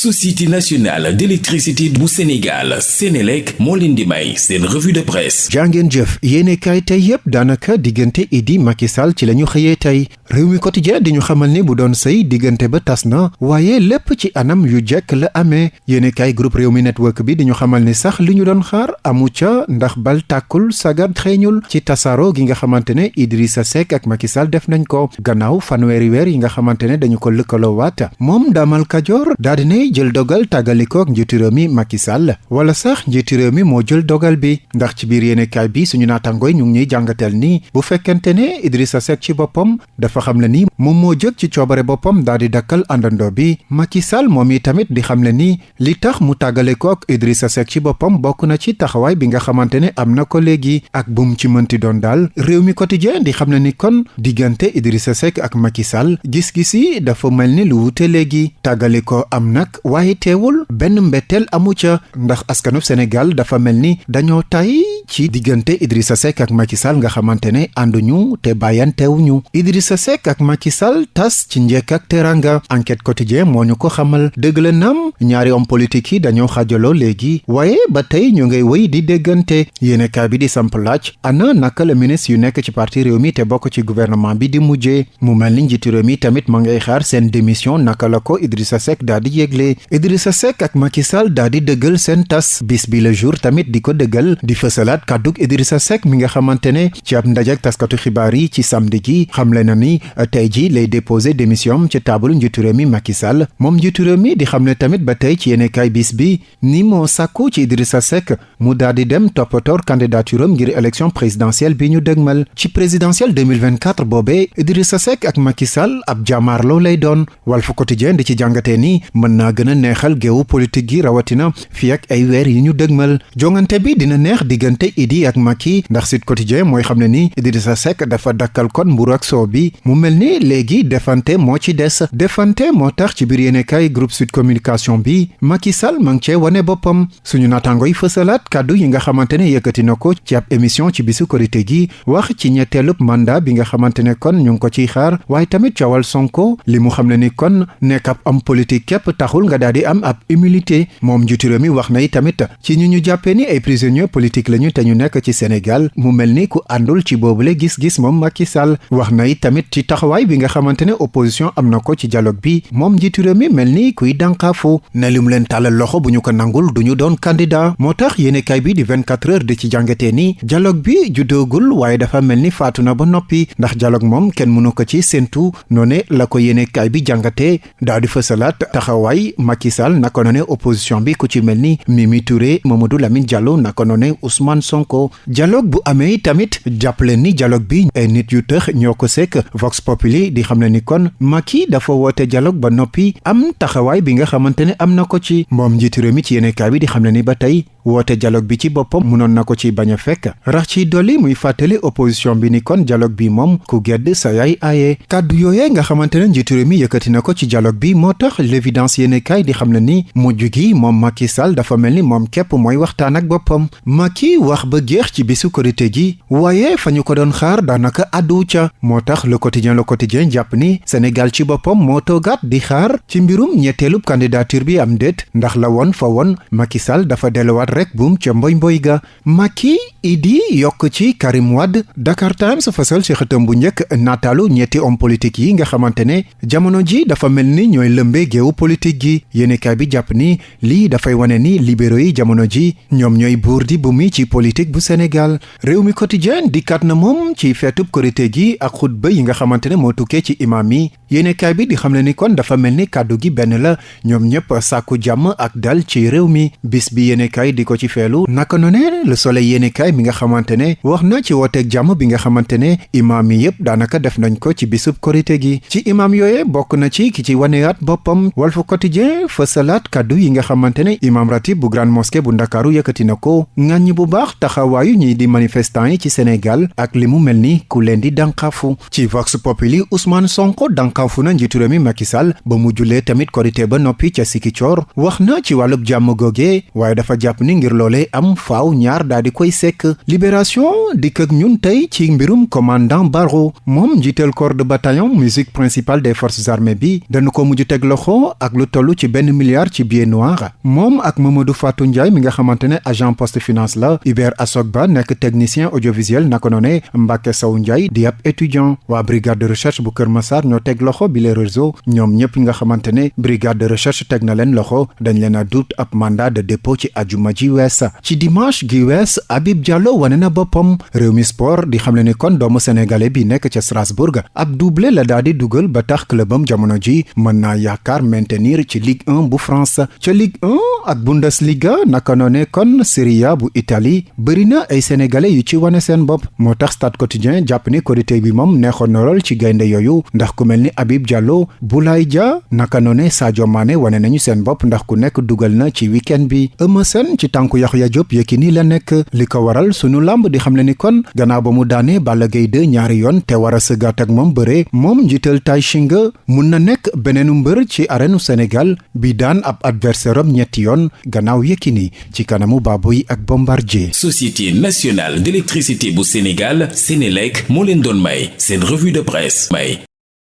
société nationale d'électricité bu Sénégal Sénélec moo leen di may revue de presse. Jàngeen jëf yéene kaay tey yépp daanaka diggante Idi Macky Sall ci la ñu xëyee tey. Réew mi quotidien di ñu xamal ni bu doon sëy diggante ba tas na waaye lépp ci anam yu jekk la amee. Yéene kaay groupe réew network bi di ñu xamal ni sax li ñu doon xaar amu ca ndax bal tàkkul sagar xeeñul. Ci tasaaro gi nga xamante ne Idrissa Seck ak Macky Sall def nañ ko. Gannaaw fanweeri weer yi nga xamante ne dañu ko lëkkaloo waat moom Damal Kajoor daa jël dogal tàggalikook njiitu réew mi Macky Sall. Wala sax njiitu réew mi moo jël dogal bi. Ndax ci biir yéenekaay bi suñu naatangooy ñu ngi ñuy jàngateel ni bu fekkente ne Idrissa Seck ci boppam dafa xam le ni moom moo jëg ci coobare boppam daal di dakkal àndandoo bi. Macky Sall moom tamit di xam le ni li tax mu tàggalikook Idrissa Seck ci boppam bokk na ci taxawaay bi nga xamante ne am na ko léegi. Ak bum ci mënti doon daal réew mi quotidien di xam le ni kon diggante Idrissa Seck ak Macky Sall gis-gis yi dafa mel ni lu wute léegi. Tàggale ko am nag waaye teewul benn mbetteel amu ca. ndax askanu Sénégal dafa mel ni dañoo tay ci diggante Idrissa Seck ak Macky Sall nga xamante ne ànduñu te bàyyantewuñu Idrissa Seck ak Macky tas ci njekk ak teranga enquête quotidien moo ñu ko xamal. dëgg la nam ñaari homme politique yi dañoo xaajaloo léegi. waaye ba tey ñu ngay wéy di déggante. Yéenekaay bi di samp ana naka la ministre yu nekk ci parti réew mi te bokk ci gouvernement bi di mujjee? Mu mel ni njiitu réew mi tamit ma ngay xaar seen démission naka la ko Idrissa Seck daa di Idrissa Seck ak Macky Sall daa di bis bi le jour tamit di ko dëggal di fësalaat kàddug Idrissa Seck mi nga xamante ne ci ab ndajak taskatu xibaar yi ci samedi gi xamle na ni tey ji lay déposé démission ci taabalu njiitu réew mi Macky Sall. Di tamit Idrissa dem élection présidentielle bi ñu dëgmal. Présidentielle 2024 boobee Idrissa Seck ak Macky Sall ab jàmmaarloo lay doon. Quotidien di ci jàngatee gën a neexal géewu politique gi rawatina fii ak ay weer yi ñu dëgmal. Jongante bi dina neex diggante Idi ak Macky ndax Sud Quotidien mooy xam ne ni Idrissa Seck dafa dakkal kon mburu ak soow bi. Mu mel ni léegi defante moo ci des. Defante moo tax ci biir yéenekaay groupe Sud Communication bi Macky Sall ma ngi cee wane boppam. Suñu naataango yi fësalaat kàddu yi nga xamante ne yëkkati na ko ci ab émission ci bisu korité gi wax ci ñetteelub mandat bi nga xamante ne kon ñu ngi ko ciy xaar. Waaye tamit coowal Sonko li mu xam ne ni kon nekk ab am politique képp taxul nga daal di am ab humilité moom njiitu réew mi wax na tamit. Ci ñu ñu jàppee ni ay prisonniers politique lañu ñu ci Sénégal mu mel ni ku àndul ci gis-gis moom Macky Sall wax na tamit ci taxawaay bi nga xamante ne opposition am na ko ci dialogue bi. Moom njiitu réew mi mel ni kuy dànkaafu ne li mu leen tàllal loxo bu ñu ko nangul du ñu doon candidat. Moo tax yéenekaay bi di 24 heures di ci jàngatee ni dialogue bi juddoogul waaye dafa mel ni faatu na ba noppi. Ndax dialogue moom kenn mënu ko ci séentu. Noone la ko yéenekaay bi jàngatee. Daa di fësalaat Macky Sall naka noone opposition bi ku ci mel ni Mimi Touré Mamadou Lamine Diallo naka noone Ousmane Sonko. Dialogue bu amee tamit jàppale ni dialogue bi ay nit yu tëx ñoo ko sekk Vox Populi di xam ne ni kon Macky dafa woote dialogue ba noppi am taxawaay bi nga xamante ne am na ko ci moom njiitu réew mi ci yéenekaay bi di xam ne ba tey woote dialogue bi ci boppam mënoon na ko ci bañ a fekk. Rax ci dolli muy fàttali opposition bi ni kon dialogue bi moom ku gedd sa yaay aaye. Kàddu yooyee bi kaay di xam ne ni mujj gi moom Macky Sall dafa mel ni moom képp mooy waxtaan ak boppam. Macky wax ba jeex ci bisu korité gi waaye fa ñu ko doon xaar daanaka àddu ca. Moo tax le quotidien le quotidien jàpp ni Sénégal ci toogaat di xaar ci mbirum candidature bi am déet. Ndax la woon fa woon Macky Sall dafa delluwaat rek buum ca mboy mboy ga. Macky Idi yokk ci Karim Wade. Dakar Times fasal ci xëtam bu njëkk nataalu ñetti homme politique yi nga xamante ne jamono ji dafa mel ni ñooy lëmbee géewu politique gi yéenekaay bi jàpp ni lii dafay wane ni libéraux yi jamono ji ñoom ñooy buur di bu mi ci politique bu Sénégal. Réew mi quotidien dikkaat na moom ci feetub korité gi ak xutba yi nga xamante ne moo tukkee ci imaam yi. Yéenekaay bi di xam ne ni kon dafa mel ni kàddu gi benn la ñoom ñëpp sàkku jàmm ak dal ci bis bi yéenekaay di ko ci feelu naka noone le soleil yéenekaay mi nga xamante ne wax na ci wooteeg bi nga xamante ne imaam yi yëpp daanaka def nañ ko ci bisub korité gi. Ci imaam yooye bokk na ci ki ci waneyaat boppam Walf Quotidien fësalaat kàddu yi nga xamante ne imaam ratib bu grande mosquée bu ko. Bu baax taxawaayu ñi di manifestant yi ci Sénégal ak li mu mel ni ku leen di ci Vox Populi Ousmane Sonko dànkaafu na libération ak ñun ci mbirum commandant Barro moom njiital corps de bataillon musique principale des forces armées bi dañu ko mujj teg loxo ak lu ci milliard ci billet noir. Moom ak Mamadou Fatou agent poste finance la Hubert Asogba nekk technicien audiovisuel naka noone Mbacke Sow Ndiaye di étudiant. Brigade de recherche bu bi les réseaux ñoom ñëpp nga xamante ne brigade de recherche teg na leen loxo dañ leen a dut ab mandat de dépôt ci ajuma ji wees. Ci dimanche gi wees Habib Diallo wane na boppam. Réew mi sport di xamle ni kon doomu sénégalais bi nekk ca Strasbourg ab doublé la daal di dugal ba tax clubam jamono ji mën naa yaakaar maintenir ci Ligue 1 bu France. Ca Ligue 1 ak Bundesliga naka noone kon Serie A bu Italie bëri na ay sénégalais yu ci wane seen bopp. Moo tax Stade Quotidien jàpp ni korité bi moom neexoon na lool ci gaynde yooyu ndax ku mel ni Habib Diallo Boulaye Dia naka noone Sadio Mané wane nañu seen bopp ndax ku nekk dugal na ci week-end bi Eumeu Sène ci tànku Yaxya Diop Yékini la nekk li ko waral sunu làmb di xam le ni kon gannaaw ba mu Balla Gaye 2 ñaari yoon te war a sëggaat ak moom njiital Tay Shinga mun na nekk beneenu mbër ci arènu Sénégal bi daan ab adversaire am ñetti yoon gannaaw ci kanamu Baboy ak Bombardier. Société nationale d'électricité bu Sénégal Sénélec moo leen doon may revue de presse. May